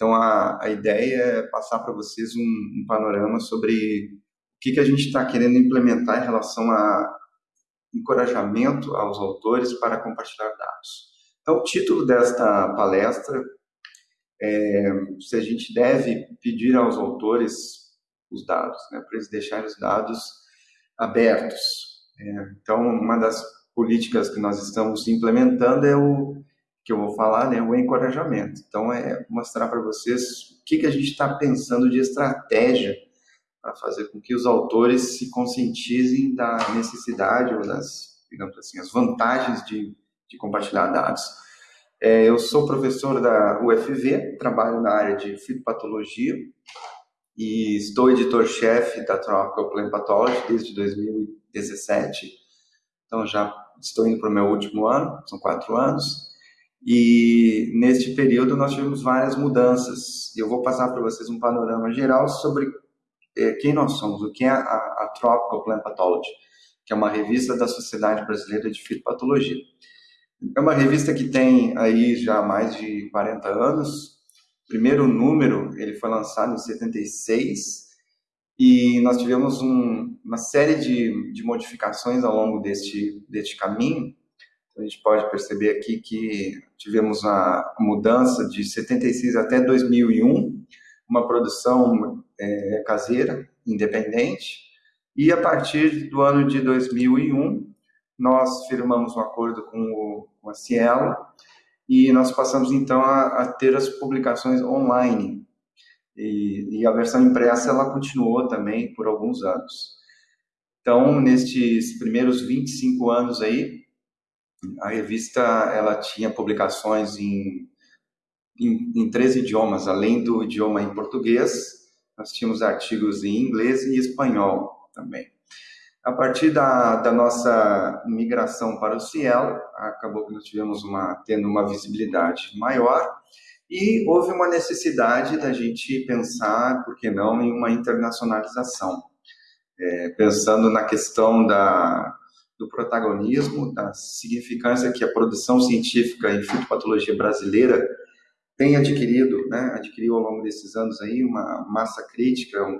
Então, a, a ideia é passar para vocês um, um, panorama sobre o que, que a gente está querendo implementar em relação a encorajamento aos autores para compartilhar dados. Então, o título desta palestra é se a gente deve pedir aos autores os dados, né, para eles deixarem os dados abertos. É, então, uma das políticas que nós estamos implementando é o que eu vou falar, né, o encorajamento. Então, é mostrar para vocês o que, que a gente está pensando de estratégia para fazer com que os autores se conscientizem da necessidade ou das, digamos assim, as vantagens de, de compartilhar dados. É, eu sou professor da UFV, trabalho na área de fitopatologia e estou editor-chefe da Tropical Plant Pathology desde 2017. Então, já estou indo para o meu último ano, são quatro anos. E neste período nós tivemos várias mudanças. Eu vou passar para vocês um panorama geral sobre eh, quem nós somos, o que é a, a Tropical Plant Pathology, que é uma revista da Sociedade Brasileira de Fitopatologia. É uma revista que tem aí já mais de 40 anos. O primeiro número ele foi lançado em 76 e nós tivemos um, uma série de, de modificações ao longo deste, deste caminho a gente pode perceber aqui que tivemos a mudança de 76 até 2001, uma produção é, caseira, independente, e a partir do ano de 2001, nós firmamos um acordo com, o, com a Cielo e nós passamos então a, a ter as publicações online. E, e, a versão impressa ela continuou também por alguns anos. Então, nestes primeiros 25 anos aí, a revista ela tinha publicações em, em, em três idiomas, além do idioma em português, nós tínhamos artigos em inglês e espanhol também. A partir da, da nossa migração para o Cielo, acabou que nós tivemos uma, tendo uma visibilidade maior e houve uma necessidade da gente pensar, por que não, em uma internacionalização. É, pensando na questão da, do protagonismo, da significância que a produção científica em fitopatologia brasileira tem adquirido, né, adquiriu ao longo desses anos aí uma massa crítica, um,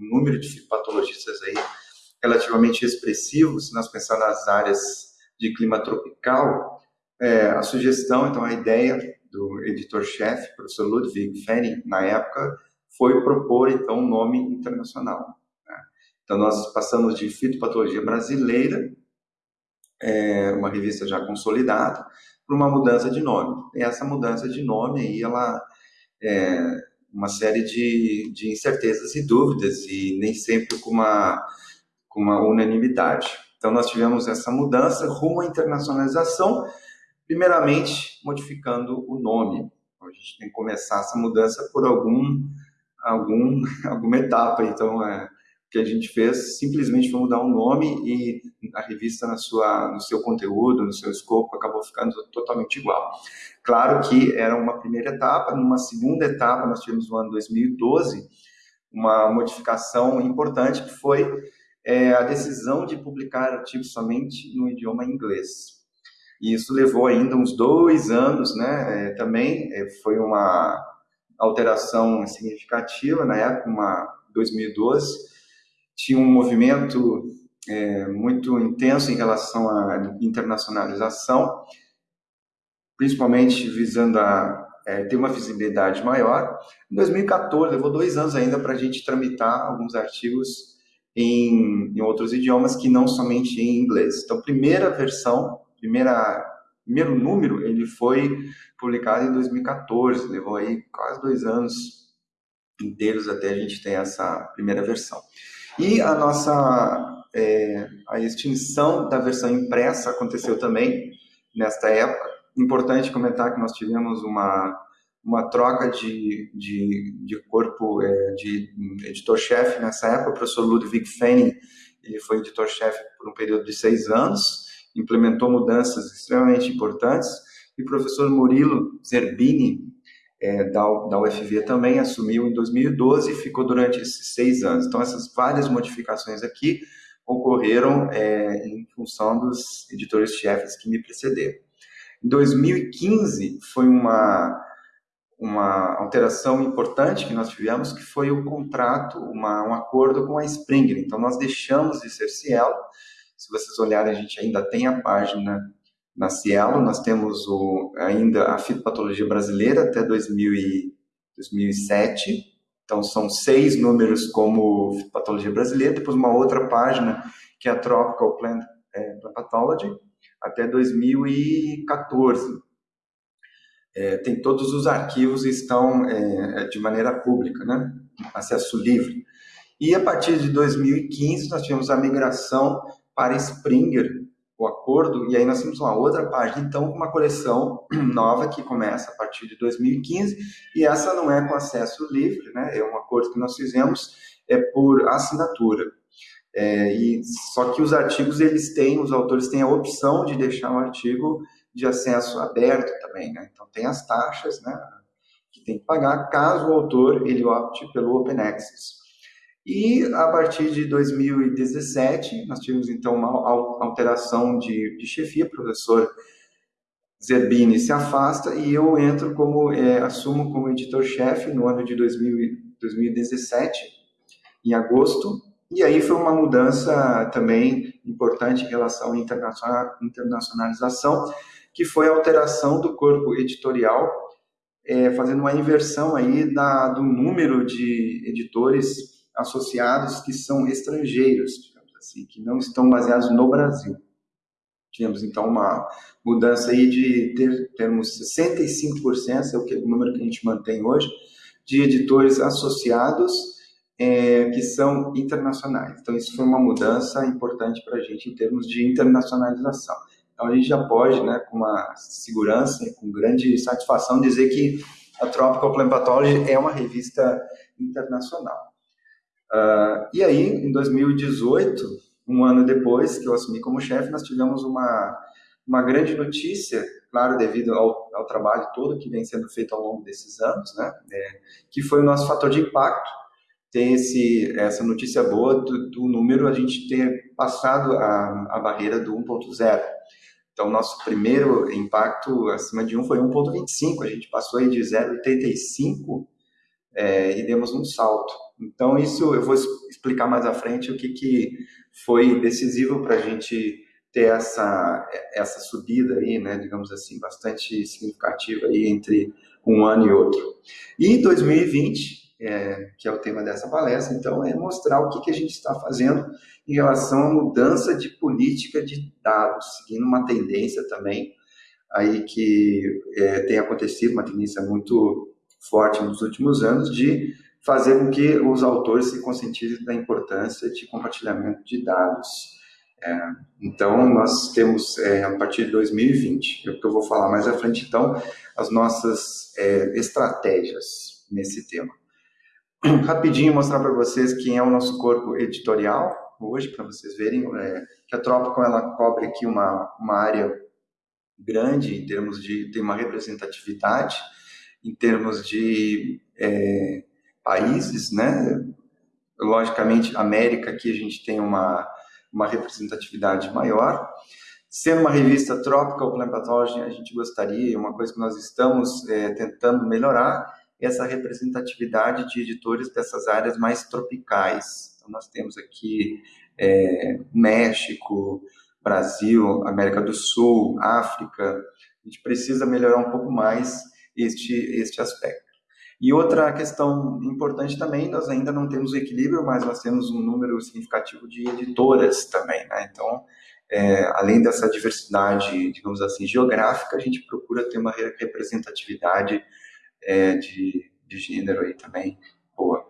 um número de fitopatologistas aí relativamente expressivo, se nós pensarmos nas áreas de clima tropical, é, a sugestão, então a ideia do editor-chefe, professor Ludwig Fenning, na época, foi propor então um nome internacional. Né? Então nós passamos de fitopatologia brasileira é, uma revista já consolidada, para uma mudança de nome. E essa mudança de nome aí, ela é uma série de, de incertezas e dúvidas, e nem sempre com uma, com uma unanimidade. Então, nós tivemos essa mudança rumo à internacionalização, primeiramente modificando o nome. Então, a gente tem que começar essa mudança por algum, algum, alguma etapa. Então, é, que a gente fez simplesmente foi mudar um nome e a revista na sua, no seu conteúdo, no seu escopo, acabou ficando totalmente igual. Claro que era uma primeira etapa, numa segunda etapa nós tivemos no ano 2012 uma modificação importante que foi é, a decisão de publicar artigos somente no idioma inglês. E isso levou ainda uns dois anos, né? É, também é, foi uma alteração significativa na época, uma 2012 tinha um movimento é, muito intenso em relação à internacionalização, principalmente visando a é, ter uma visibilidade maior. Em 2014, levou dois anos ainda para a gente tramitar alguns artigos em, em, outros idiomas que não somente em inglês. Então, primeira versão, primeira, primeiro número, ele foi publicado em 2014, levou aí quase dois anos inteiros até a gente ter essa primeira versão. E a nossa é, a extinção da versão impressa aconteceu também nesta época. Importante comentar que nós tivemos uma, uma troca de, de, de corpo é, de editor-chefe nessa época. O professor Ludwig Fenning ele foi editor-chefe por um período de seis anos, implementou mudanças extremamente importantes. E o professor Murilo Zerbini, é, da, da UFV também assumiu em 2012 e ficou durante esses seis anos. Então, essas várias modificações aqui ocorreram é, em função dos editores-chefes que me precederam. Em 2015, foi uma, uma alteração importante que nós tivemos, que foi o contrato, uma, um acordo com a Springer. Então, nós deixamos de ser Cielo. Se vocês olharem, a gente ainda tem a página na Cielo, nós temos o, ainda a fitopatologia brasileira até 2000 e, 2007. Então, são seis números como fitopatologia brasileira, depois uma outra página que é a Tropical Plant, é, Pathology, até 2014 é, tem todos os arquivos estão é, é, de maneira pública, né? acesso livre. E a partir de 2015 nós tivemos a migração para Springer, o acordo, e aí nós temos uma outra página, então, uma coleção nova que começa a partir de 2015, e essa não é com acesso livre, né? é um acordo que nós fizemos é por assinatura. É, e só que os artigos eles têm, os autores têm a opção de deixar um artigo de acesso aberto também, né? Então tem as taxas, né, que tem que pagar caso o autor ele opte pelo Open Access. E a partir de 2017 nós tivemos então uma alteração de, de chefia, professor Zerbini se afasta e eu entro como é, assumo como editor-chefe no ano de 2000, 2017, em agosto. E aí foi uma mudança também importante em relação à internacionalização, que foi a alteração do corpo editorial, é, fazendo uma inversão aí da, do número de editores associados que são estrangeiros, digamos assim, que não estão baseados no Brasil. Tivemos então uma mudança aí de ter, termos 65%, é o, que, o número que a gente mantém hoje, de editores associados é, que são internacionais. Então, isso foi uma mudança importante para a gente em termos de internacionalização. Então a gente já pode, né, com uma segurança e com grande satisfação, dizer que a Tropical Plant Pathology é uma revista internacional. Uh, e aí, em 2018, um ano depois que eu assumi como chefe, nós tivemos uma, uma grande notícia, claro, devido ao, ao trabalho todo que vem sendo feito ao longo desses anos, né, é, que foi o nosso fator de impacto, ter esse, essa notícia boa do, do número, a gente ter passado a, a barreira do 1.0. Então, nosso primeiro impacto acima de 1 foi 1,25. A gente passou aí de 0,85 é, e demos um salto. Então, isso eu vou explicar mais à frente o que, que foi decisivo para a gente ter essa, essa subida aí, né, digamos assim, bastante significativa aí entre um ano e outro. E 2020, é, que é o tema dessa palestra, então, é mostrar o que, que a gente está fazendo em relação à mudança de política de dados, seguindo uma tendência também aí que é, tem acontecido, uma tendência muito forte nos últimos anos, de fazer com que os autores se conscientizem da importância de compartilhamento de dados. É, então, nós temos, é, a partir de 2020, é o que eu vou falar mais à frente, então, as nossas é, estratégias nesse tema. Rapidinho mostrar para vocês quem é o nosso corpo editorial, hoje, para vocês verem, é, que a Tropical ela cobre aqui uma, uma área grande em termos de tem uma representatividade em termos de é, países, né? Logicamente, América aqui a gente tem uma uma representatividade maior. Sendo uma revista Tropical Plant Pathology, a gente gostaria, uma coisa que nós estamos é, tentando melhorar, essa representatividade de editores dessas áreas mais tropicais, então, nós temos aqui é, México, Brasil, América do Sul, África. A gente precisa melhorar um pouco mais este, este aspecto. E outra questão importante também, nós ainda não temos o equilíbrio, mas nós temos um número significativo de editoras também, né? Então, é, além dessa diversidade, digamos assim, geográfica, a gente procura ter uma representatividade é, de, de gênero aí também boa.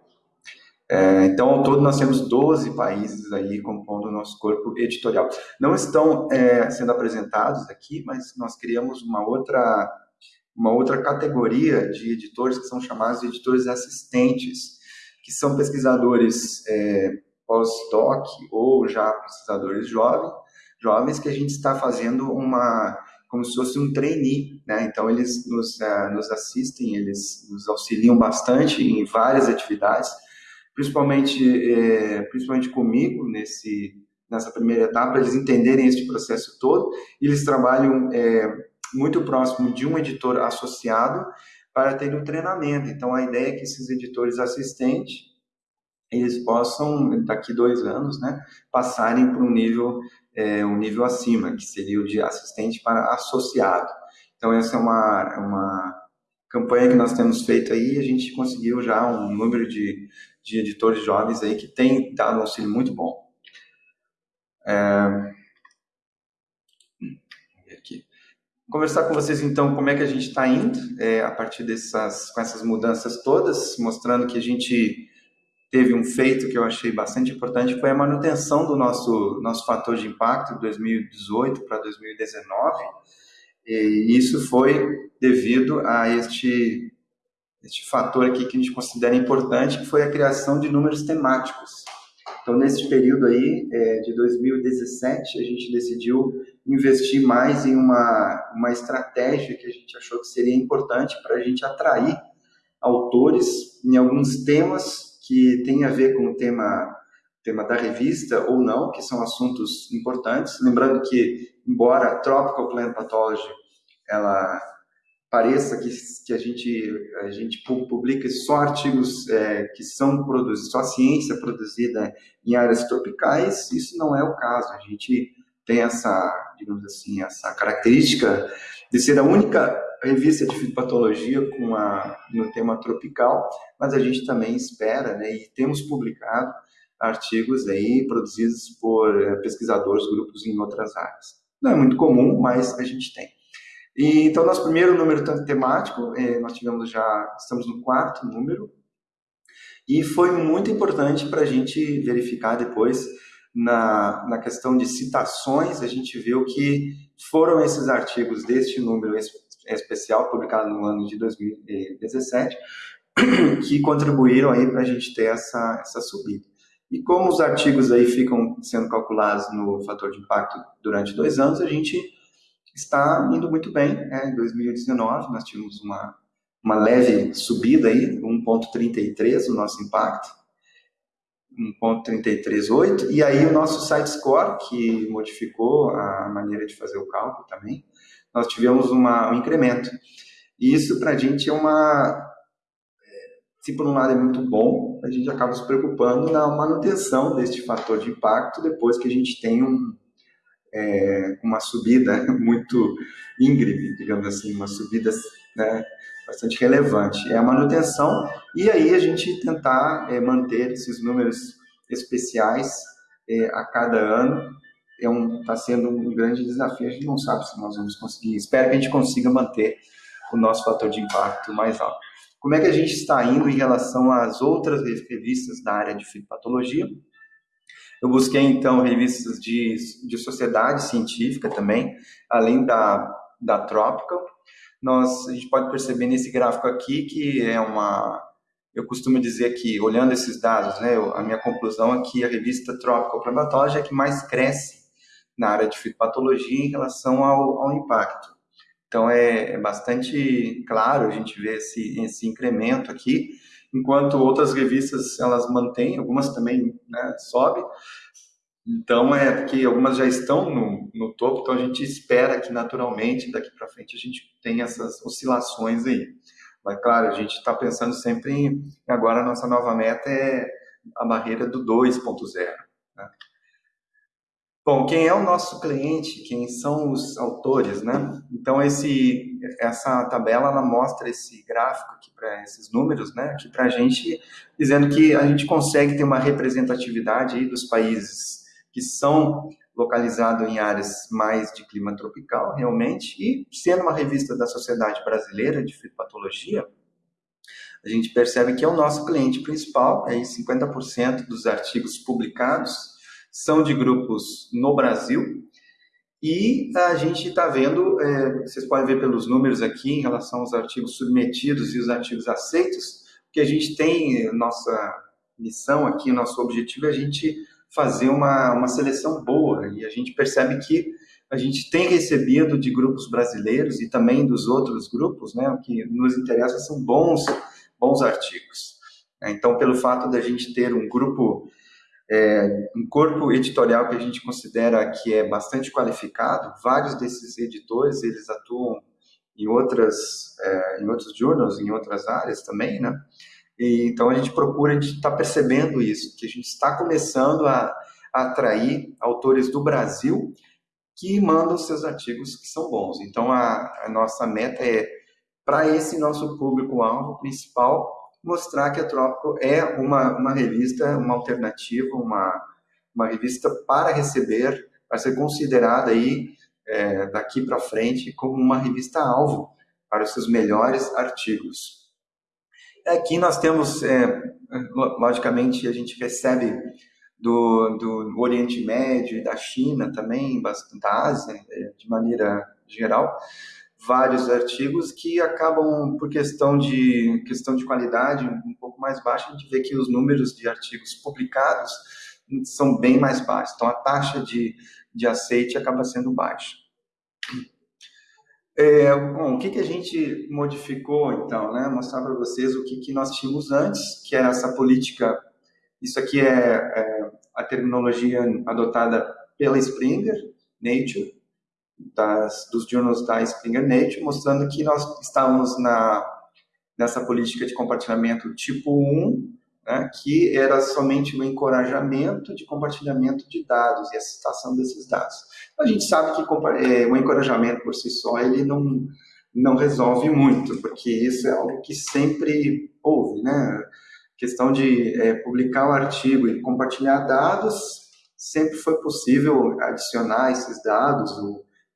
É, então, ao todo, nós temos 12 países aí compondo o nosso corpo editorial. Não estão é, sendo apresentados aqui, mas nós criamos uma outra, uma outra categoria de editores que são chamados de editores assistentes, que são pesquisadores é, pós-doc ou já pesquisadores jovens, jovens que a gente está fazendo uma como se fosse um trainee, né? Então eles nos, uh, nos assistem, eles nos auxiliam bastante em várias atividades principalmente, é, principalmente comigo nesse, nessa primeira etapa, eles entenderem esse processo todo. Eles trabalham é, muito próximo de um editor associado para ter um treinamento. Então, a ideia é que esses editores assistentes eles possam, daqui dois anos, né, passarem para um nível, é, um nível acima, que seria o de assistente para associado. Então, essa é uma, uma campanha que nós temos feito aí, a gente conseguiu já um número de, de editores jovens aí que tem dado um auxílio muito bom. É... Aqui. Conversar com vocês então como é que a gente está indo é, a partir dessas com essas mudanças todas, mostrando que a gente teve um feito que eu achei bastante importante foi a manutenção do nosso nosso fator de impacto de 2018 para 2019 e isso foi devido a este, este fator aqui que a gente considera importante, que foi a criação de números temáticos. Então, nesse período aí, é, de 2017, a gente decidiu investir mais em uma, uma estratégia que a gente achou que seria importante para a gente atrair autores em alguns temas que têm a ver com o tema tema da revista ou não, que são assuntos importantes. Lembrando que, embora Tropical Plant Pathology ela pareça que, que a, gente, a gente publica só artigos é, que são produzidos, só ciência produzida em áreas tropicais, isso não é o caso. A gente tem essa, digamos assim, essa característica de ser a única revista de fitopatologia com a, no tema tropical, mas a gente também espera, né, e temos publicado artigos aí produzidos por é, pesquisadores, grupos em outras áreas. Não é muito comum, mas a gente tem. E, então, nosso primeiro número tanto temático, é, nós tivemos já, estamos no quarto número, e foi muito importante para a gente verificar depois na, na questão de citações, a gente viu que foram esses artigos deste número especial, publicado no ano de 2017, que contribuíram aí para a gente ter essa, essa subida. E como os artigos aí ficam sendo calculados no fator de impacto durante dois anos, a gente está indo muito bem. Né? Em 2019, nós tivemos uma, uma leve subida aí, 1,33 o nosso impacto, 1,338, e aí o nosso site score, que modificou a maneira de fazer o cálculo também, nós tivemos uma, um incremento. E isso para a gente é uma. Se por um lado é muito bom, a gente acaba se preocupando na manutenção deste fator de impacto depois que a gente tem um, é, uma subida muito íngreme, digamos assim, uma subida né, bastante relevante. É a manutenção e aí a gente tentar é, manter esses números especiais é, a cada ano é um está sendo um grande desafio. A gente não sabe se nós vamos conseguir. Espero que a gente consiga manter o nosso fator de impacto mais alto. Como é que a gente está indo em relação às outras revistas da área de fitopatologia? Eu busquei, então, revistas de, de sociedade científica também, além da, da Tropical. Nós, a gente pode perceber nesse gráfico aqui que é uma... Eu costumo dizer que, olhando esses dados, né, a minha conclusão é que a revista Tropical Primatology é que mais cresce na área de fitopatologia em relação ao, ao impacto. Então, é, é, bastante claro a gente ver esse, esse incremento aqui, enquanto outras revistas elas mantêm, algumas também né, sobem. Então é porque algumas já estão no, no topo, então a gente espera que naturalmente daqui para frente a gente tenha essas oscilações aí. Mas claro, a gente está pensando sempre em agora a nossa nova meta é a barreira do 2.0. Né? Bom, quem é o nosso cliente? Quem são os autores, né? Então esse, essa tabela ela mostra esse gráfico aqui para esses números, né? Aqui para a gente dizendo que a gente consegue ter uma representatividade aí dos países que são localizados em áreas mais de clima tropical, realmente, e sendo uma revista da Sociedade Brasileira de Fitopatologia, a gente percebe que é o nosso cliente principal, aí 50% dos artigos publicados são de grupos no Brasil. E a gente está vendo, é, vocês podem ver pelos números aqui em relação aos artigos submetidos e os artigos aceitos, que a gente tem, nossa missão aqui, nosso objetivo é a gente fazer uma, uma seleção boa. E a gente percebe que a gente tem recebido de grupos brasileiros e também dos outros grupos, né, o que nos interessa são bons, bons artigos. Então, pelo fato da gente ter um grupo é, um corpo editorial que a gente considera que é bastante qualificado. Vários desses editores eles atuam em outras, é, em outros journals, em outras áreas também, né? E, então a gente procura, a gente está percebendo isso, que a gente está começando a, a atrair autores do Brasil que mandam seus artigos que são bons. Então a, a nossa meta é para esse nosso público-alvo principal mostrar que a Trópico é uma, uma revista, uma alternativa, uma, uma revista para receber, vai ser considerada aí é, daqui para frente como uma revista alvo para os seus melhores artigos. Aqui nós temos, é, logicamente, a gente recebe do, do Oriente Médio e da China também, da Ásia, é, de maneira geral, vários artigos que acabam, por questão de, questão de qualidade um pouco mais baixa, a gente vê que os números de artigos publicados são bem mais baixos. Então, a taxa de, de aceite acaba sendo baixa. É, bom, o que, que a gente modificou, então, né? Mostrar para vocês o que, que nós tínhamos antes, que era essa política, isso aqui é, é a terminologia adotada pela Springer, Nature, das, dos journals da Springer Nature, mostrando que nós estávamos na, nessa política de compartilhamento tipo 1, né, que era somente o encorajamento de compartilhamento de dados e a citação desses dados. A gente sabe que é, o encorajamento por si só ele não, não resolve muito, porque isso é algo que sempre houve, né? A questão de é, publicar um artigo e compartilhar dados, sempre foi possível adicionar esses dados,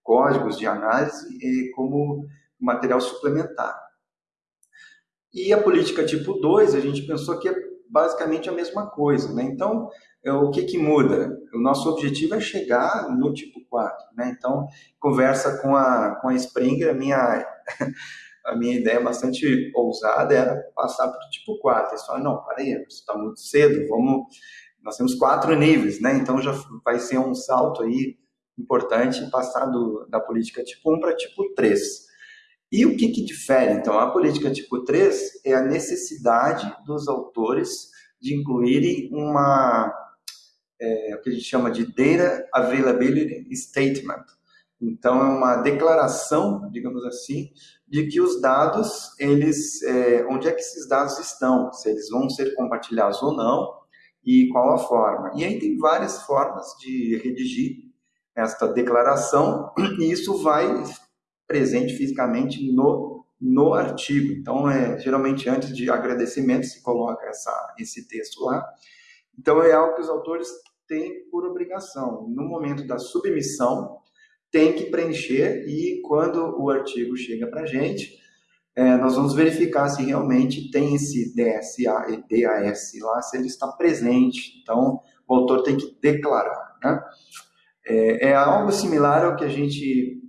códigos de análise como material suplementar. E a política tipo 2, a gente pensou que é basicamente a mesma coisa. Né? Então, é, o que, que muda? O nosso objetivo é chegar no tipo 4. Né? Então, conversa com a, com a Springer, a minha, a minha ideia bastante ousada era passar para o tipo 4. Eles falaram, não, peraí, está muito cedo, vamos... Nós temos quatro níveis, né? Então já vai ser um salto aí importante passar do, da política tipo 1 para tipo 3. E o que, que difere? Então, a política tipo 3 é a necessidade dos autores de incluírem uma, é, o que a gente chama de Data Availability Statement. Então, é uma declaração, digamos assim, de que os dados, eles, é, onde é que esses dados estão, se eles vão ser compartilhados ou não, e qual a forma. E aí tem várias formas de redigir esta declaração e isso vai presente fisicamente no, no artigo. Então, é, geralmente, antes de agradecimento, se coloca essa, esse texto lá. Então, é algo que os autores têm por obrigação. No momento da submissão, tem que preencher e quando o artigo chega para a gente, é, nós vamos verificar se realmente tem esse DSA e DAS lá, se ele está presente. Então, o autor tem que declarar. Né? É, é algo similar ao que a gente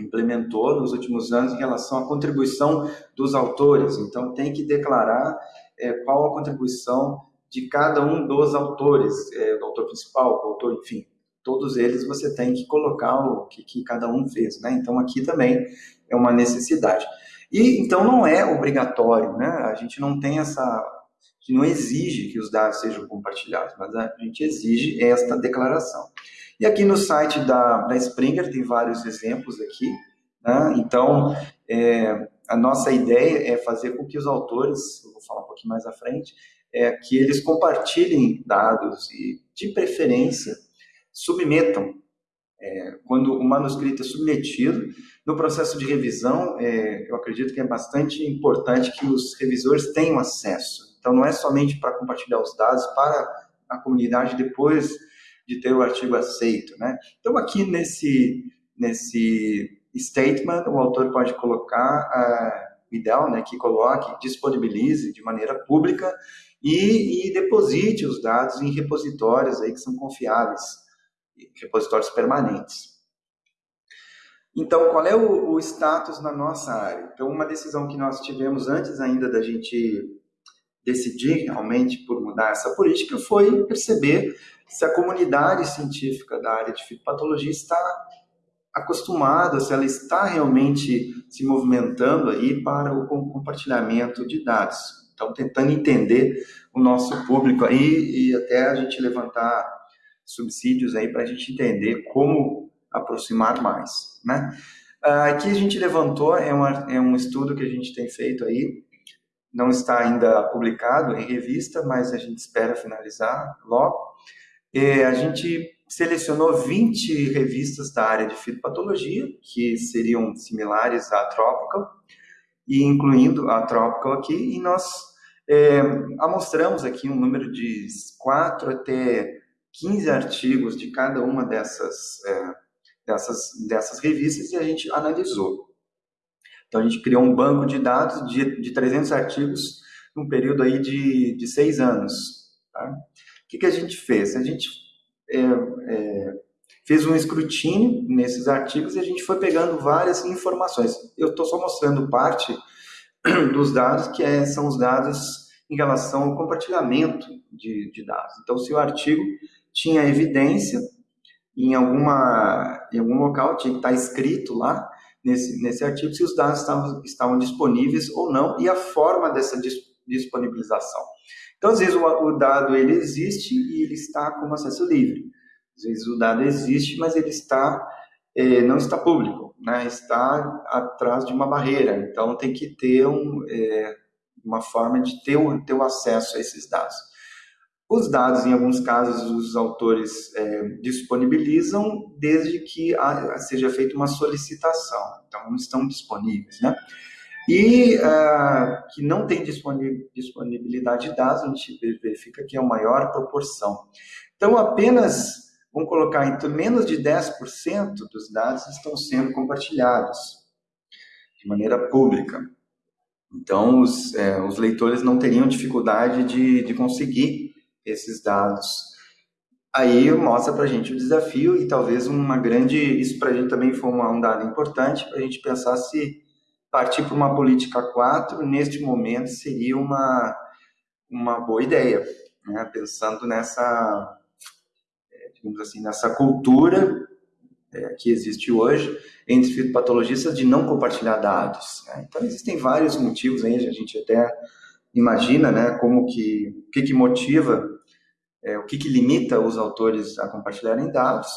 implementou nos últimos anos em relação à contribuição dos autores. Então, tem que declarar é, qual a contribuição de cada um dos autores, é, do autor principal, do autor, enfim, todos eles você tem que colocar o que, que cada um fez, né? Então, aqui também é uma necessidade. E, então, não é obrigatório, né? A gente não tem essa... Não exige que os dados sejam compartilhados, mas a gente exige esta declaração. E aqui no site da, da Springer tem vários exemplos aqui. Né? Então, é, a nossa ideia é fazer com que os autores, eu vou falar um pouquinho mais à frente, é que eles compartilhem dados e, de preferência, submetam. É, quando o manuscrito é submetido, no processo de revisão, é, eu acredito que é bastante importante que os revisores tenham acesso. Então, não é somente para compartilhar os dados para a comunidade depois de ter o artigo aceito, né? Então, aqui nesse, nesse statement, o autor pode colocar, uh, o ideal, né, que coloque, disponibilize de maneira pública e, e deposite os dados em repositórios aí que são confiáveis, repositórios permanentes. Então, qual é o, o, status na nossa área? Então, uma decisão que nós tivemos antes ainda da gente decidir realmente por mudar essa política foi perceber se a comunidade científica da área de fitopatologia está acostumada, se ela está realmente se movimentando aí para o compartilhamento de dados. Então, tentando entender o nosso público aí e até a gente levantar subsídios aí para a gente entender como aproximar mais, né? Aqui a gente levantou, é, uma, é um estudo que a gente tem feito aí, não está ainda publicado em revista, mas a gente espera finalizar logo. A gente selecionou 20 revistas da área de fitopatologia, que seriam similares à Tropical, e incluindo a Tropical aqui, e nós é, amostramos aqui um número de 4 até 15 artigos de cada uma dessas, é, dessas, dessas revistas e a gente analisou. Então, a gente criou um banco de dados de, de 300 artigos num período aí de, de seis anos. Tá? O que, que a gente fez? A gente é, é, fez um escrutínio nesses artigos e a gente foi pegando várias informações. Eu estou só mostrando parte dos dados, que é, são os dados em relação ao compartilhamento de, de dados. Então, se o artigo tinha evidência em, alguma, em algum local, tinha que estar escrito lá nesse, nesse artigo se os dados estavam, estavam disponíveis ou não e a forma dessa disponibilização. Então, às vezes, o, o dado ele existe e ele está como acesso livre. Às vezes, o dado existe, mas ele está é, não está público, né? está atrás de uma barreira. Então, tem que ter um, é, uma forma de ter o, ter acesso a esses dados. Os dados, em alguns casos, os autores é, disponibilizam desde que seja feita uma solicitação, então não estão disponíveis, né? E uh, que não tem disponibilidade de dados, a gente verifica que é a maior proporção. Então, apenas, vamos colocar, então, menos de 10% dos dados estão sendo compartilhados de maneira pública. Então, os, é, os leitores não teriam dificuldade de, de conseguir esses dados. Aí mostra para a gente o desafio e talvez uma grande. Isso para a gente também foi um dado importante para a gente pensar se partir para uma política 4, neste momento, seria uma, uma boa ideia, né? pensando nessa, é, digamos assim, nessa cultura é, que existe hoje entre fitopatologistas de não compartilhar dados. Né? Então, existem vários motivos aí, a gente até imagina né, como que, o que, que motiva, é, o que, que limita os autores a compartilharem dados,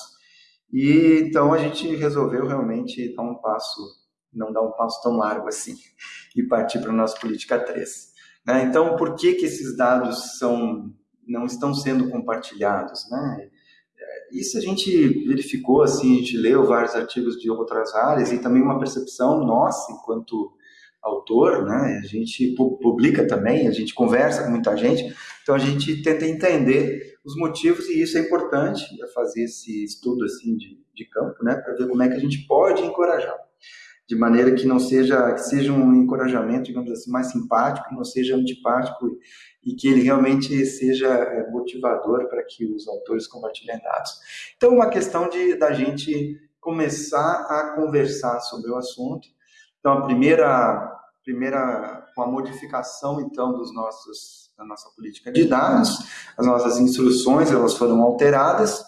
e então a gente resolveu realmente dar um passo não dar um passo tão largo assim e partir para a nossa política 3. Né? Então, por que, que esses dados são, não estão sendo compartilhados? Né? É, isso a gente verificou, assim, a gente leu vários artigos de outras áreas e também uma percepção nossa, enquanto autor, né? a gente publica também, a gente conversa com muita gente, então a gente tenta entender os motivos e isso é importante, é fazer esse estudo assim de, de campo, né? para ver como é que a gente pode encorajar de maneira que não seja que seja um encorajamento, digamos assim, mais simpático, não seja antipático e que ele realmente seja é, motivador para que os autores compartilhem dados. Então, uma questão de da gente começar a conversar sobre o assunto. Então, a primeira primeira com a modificação então dos nossos da nossa política de dados, as nossas instruções elas foram alteradas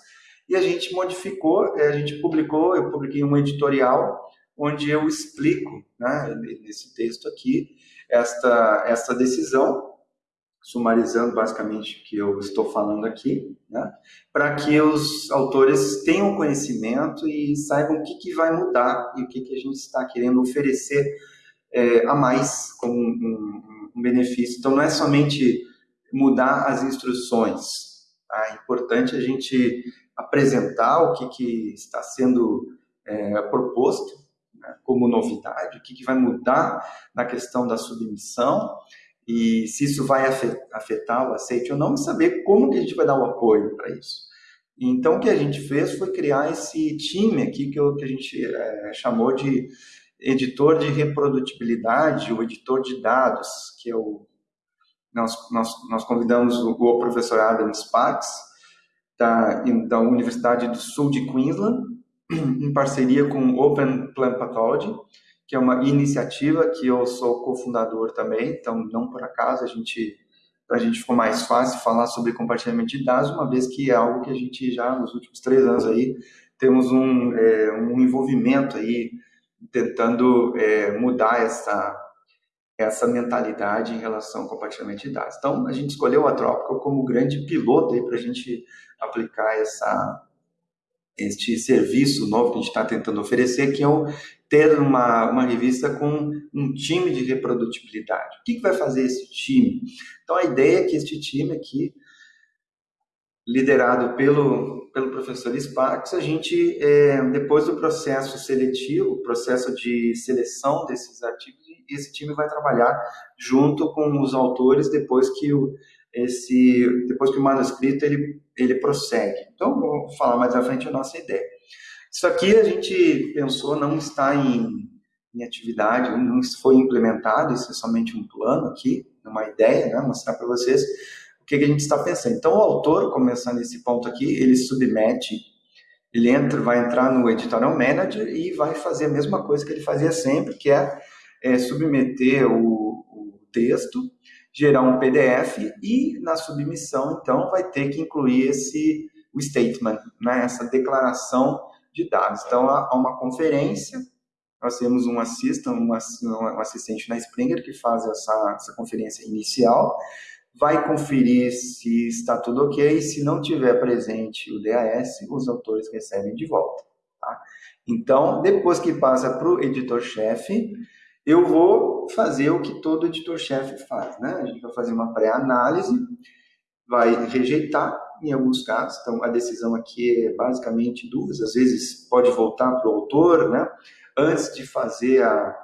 e a gente modificou, é, a gente publicou, eu publiquei um editorial onde eu explico, né, nesse texto aqui, esta, esta decisão, sumarizando basicamente o que eu estou falando aqui, né, para que os autores tenham conhecimento e saibam o que, que vai mudar e o que, que a gente está querendo oferecer é, a mais como um, um, benefício. Então, não é somente mudar as instruções, tá? é importante a gente apresentar o que, que está sendo é, proposto né, como novidade, o que, que vai mudar na questão da submissão e se isso vai afetar o aceite ou não, e saber como que a gente vai dar o apoio para isso. Então, o que a gente fez foi criar esse time aqui que, eu, que a gente é, chamou de editor de reprodutibilidade, o editor de dados, que é nós, nós, nós convidamos o, o professor Adam Sparks, da, da Universidade do Sul de Queensland, em parceria com Open Plant Pathology, que é uma iniciativa que eu sou cofundador também, então não por acaso a gente para a gente ficou mais fácil falar sobre compartilhamento de dados, uma vez que é algo que a gente já nos últimos três anos aí temos um, é, um envolvimento aí tentando é, mudar essa essa mentalidade em relação ao compartilhamento de dados. Então a gente escolheu a Tropical como grande piloto aí para a gente aplicar essa este serviço novo que a gente está tentando oferecer, que é o ter uma, uma revista com um time de reprodutibilidade. O que, que vai fazer esse time? Então, a ideia é que este time aqui, liderado pelo, pelo professor Sparks, a gente, é, depois do processo seletivo, processo de seleção desses artigos, esse time vai trabalhar junto com os autores depois que o, esse, depois que o manuscrito ele, ele prossegue. Então, vou falar mais à frente a nossa ideia. Isso aqui a gente pensou não está em, em atividade, não foi implementado, isso é somente um plano aqui, uma ideia, né, mostrar para vocês o que, que a gente está pensando. Então, o autor, começando esse ponto aqui, ele submete, ele entra, vai entrar no Editorial Manager e vai fazer a mesma coisa que ele fazia sempre, que é, é submeter o, o texto, gerar um PDF e na submissão, então, vai ter que incluir esse o statement, né, essa declaração de dados. Então, há uma conferência, nós temos um um assistente na Springer que faz essa, essa conferência inicial, vai conferir se está tudo ok, se não tiver presente o DAS, os autores recebem de volta. Tá? Então, depois que passa para o editor-chefe, eu vou fazer o que todo editor-chefe faz, né? A gente vai fazer uma pré-análise, vai rejeitar em alguns casos, então a decisão aqui é basicamente duas, às vezes pode voltar para o autor, né? Antes de fazer a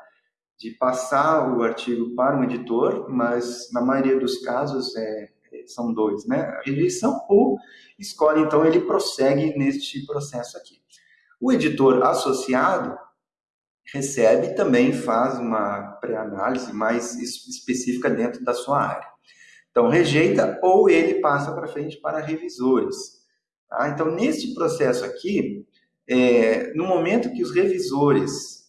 de passar o artigo para um editor, mas na maioria dos casos é, são dois, né? A rejeição ou escolhe, então ele prossegue neste processo aqui. O editor associado recebe e também faz uma pré-análise mais específica dentro da sua área. Então, rejeita ou ele passa para frente para revisores. Tá? Então, neste processo aqui, é, no momento que os revisores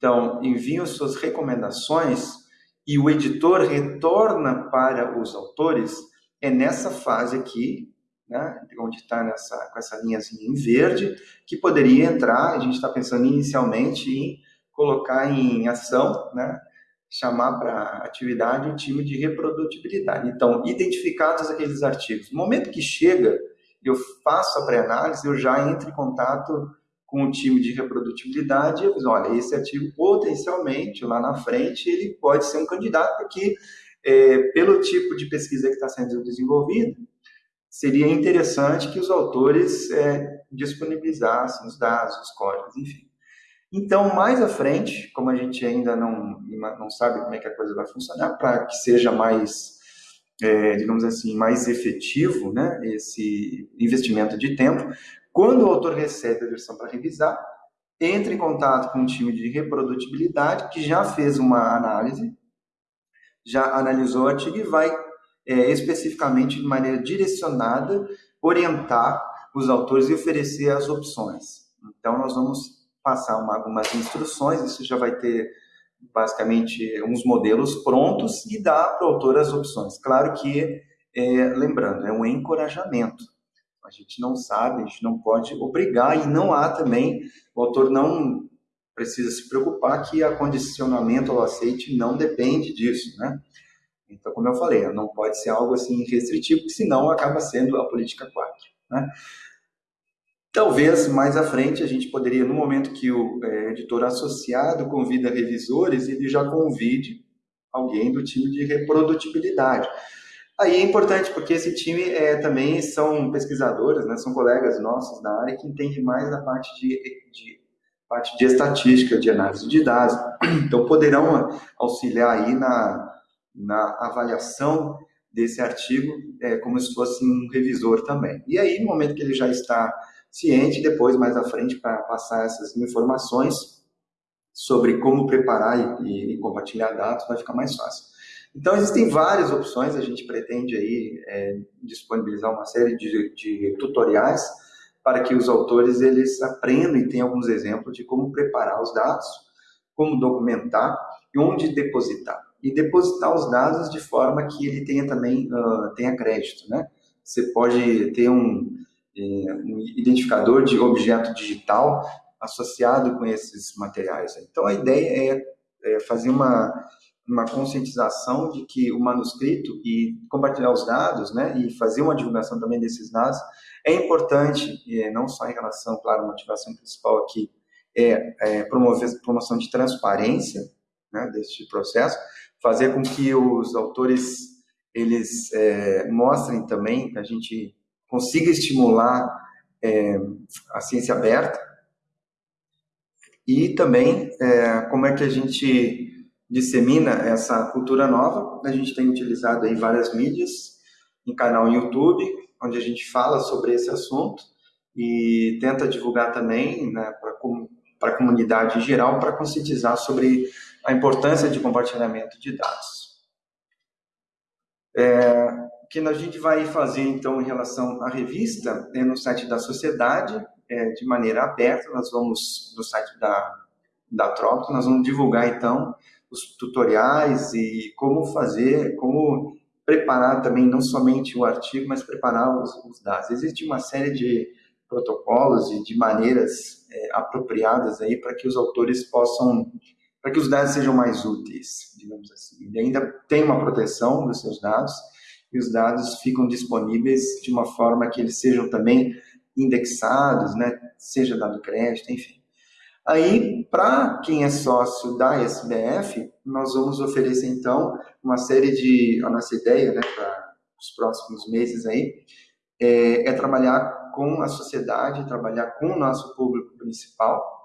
então, enviam suas recomendações e o editor retorna para os autores, é nessa fase aqui né, onde está com essa linhazinha em verde, que poderia entrar, a gente está pensando inicialmente em colocar em ação, né, chamar para atividade um time de reprodutibilidade. Então, identificados aqueles artigos, no momento que chega, eu faço a pré-análise, eu já entro em contato com o time de reprodutibilidade e eu digo, olha, esse artigo potencialmente, lá na frente, ele pode ser um candidato, porque é, pelo tipo de pesquisa que está sendo desenvolvida, seria interessante que os autores é, disponibilizassem os dados, os códigos, enfim. Então, mais à frente, como a gente ainda não, não sabe como é que a coisa vai funcionar, para que seja mais, é, digamos assim, mais efetivo né, esse investimento de tempo, quando o autor recebe a versão para revisar, entre em contato com um time de reprodutibilidade que já fez uma análise, já analisou o artigo e vai é, especificamente de maneira direcionada, orientar os autores e oferecer as opções. Então, nós vamos passar uma, algumas instruções, isso já vai ter basicamente uns modelos prontos e dar para o autor as opções. Claro que, é, lembrando, é um encorajamento. A gente não sabe, a gente não pode obrigar e não há também, o autor não precisa se preocupar que a condicionamento ao aceite não depende disso, né? Então, como eu falei, não pode ser algo assim restritivo, senão acaba sendo a política 4. Né? Talvez mais à frente a gente poderia, no momento que o é, editor associado convida revisores, ele já convide alguém do time de reprodutibilidade. Aí é importante porque esse time é, também são pesquisadores, né, são colegas nossos da área que entendem mais da parte de, de parte de estatística, de análise de dados. Então poderão auxiliar aí na na avaliação desse artigo é, como se fosse um revisor também. E aí, no momento que ele já está ciente, depois, mais à frente, para passar essas informações sobre como preparar e, e, compartilhar dados, vai ficar mais fácil. Então, existem várias opções, a gente pretende aí é, disponibilizar uma série de, de tutoriais para que os autores eles aprendam e tenham alguns exemplos de como preparar os dados, como documentar e onde depositar e depositar os dados de forma que ele tenha também uh, tenha crédito, né? Você pode ter um, é, um identificador de objeto digital associado com esses materiais. Então a ideia é, é fazer uma uma conscientização de que o manuscrito e compartilhar os dados, né, e fazer uma divulgação também desses dados é importante, não só em relação, claro, a motivação principal aqui é, é promover promoção de transparência, né, deste processo, fazer com que os autores eles é, mostrem também que a gente consiga estimular é, a ciência aberta e também é, como é que a gente dissemina essa cultura nova. A gente tem utilizado aí várias mídias, em canal no YouTube, onde a gente fala sobre esse assunto e tenta divulgar também né, para a comunidade em geral, para conscientizar sobre a importância de compartilhamento de dados. É, o que a gente vai fazer, então, em relação à revista, é no site da sociedade, é, de maneira aberta, nós vamos, no site da, da Trópico, nós vamos divulgar, então, os tutoriais e como fazer, como preparar também, não somente o artigo, mas preparar os, os dados. Existe uma série de protocolos e de maneiras é, apropriadas aí para que os autores possam, para que os dados sejam mais úteis, digamos assim. E ainda tem uma proteção dos seus dados e os dados ficam disponíveis de uma forma que eles sejam também indexados, né, seja dado crédito, enfim. Aí, para quem é sócio da SBF, nós vamos oferecer então uma série de. A nossa ideia né, para os próximos meses aí é, é, trabalhar com a sociedade, trabalhar com o nosso público principal.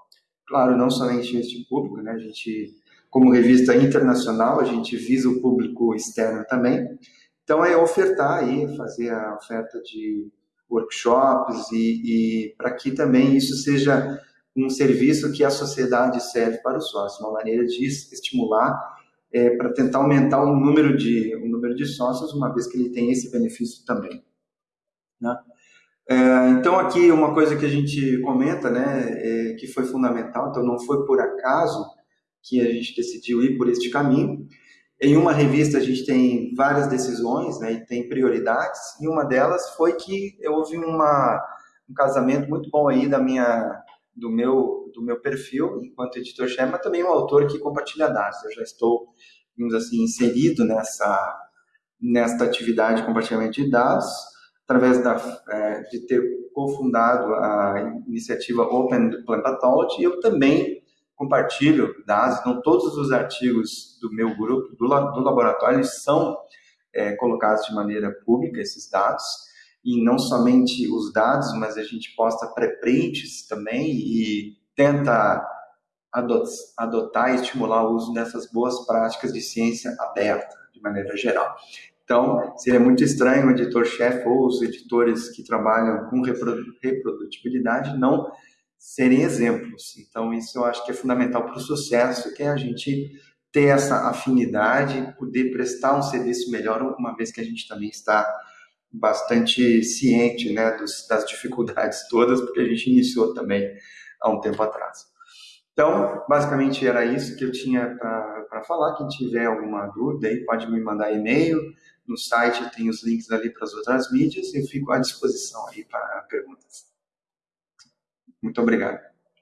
Claro, não somente este público, né? A gente, como revista internacional, a gente visa o público externo também. Então, é ofertar aí, fazer a oferta de workshops e, e para que também isso seja um serviço que a sociedade serve para o sócio, uma maneira de estimular é, para tentar aumentar o número de o número de sócios, uma vez que ele tem esse benefício também. Né? É, então aqui uma coisa que a gente comenta, né, é, que foi fundamental, então não foi por acaso que a gente decidiu ir por este caminho. Em uma revista a gente tem várias decisões, né, e tem prioridades, e uma delas foi que houve uma, um casamento muito bom aí da minha do meu, do meu perfil enquanto editor-chefe, mas também um autor que compartilha dados. Eu já estou, digamos assim, inserido nessa, nesta atividade de compartilhamento de dados, através da, é, de ter cofundado a iniciativa Open Plant Pathology, eu também compartilho dados, então todos os artigos do meu grupo, do, do laboratório, são é, colocados de maneira pública, esses dados, e não somente os dados, mas a gente posta pré-prints também e tenta adotar e estimular o uso dessas boas práticas de ciência aberta, de maneira geral. Então, seria muito estranho o editor-chefe ou os editores que trabalham com reprodutibilidade não serem exemplos. Então, isso eu acho que é fundamental para o sucesso, que é a gente ter essa afinidade, poder prestar um serviço melhor, uma vez que a gente também está bastante ciente né, dos, das dificuldades todas, porque a gente iniciou também há um tempo atrás. Então, basicamente era isso que eu tinha para falar. Quem tiver alguma dúvida aí pode me mandar e-mail. No site tem os links ali para as outras mídias e eu fico à disposição aí para perguntas. Muito obrigado.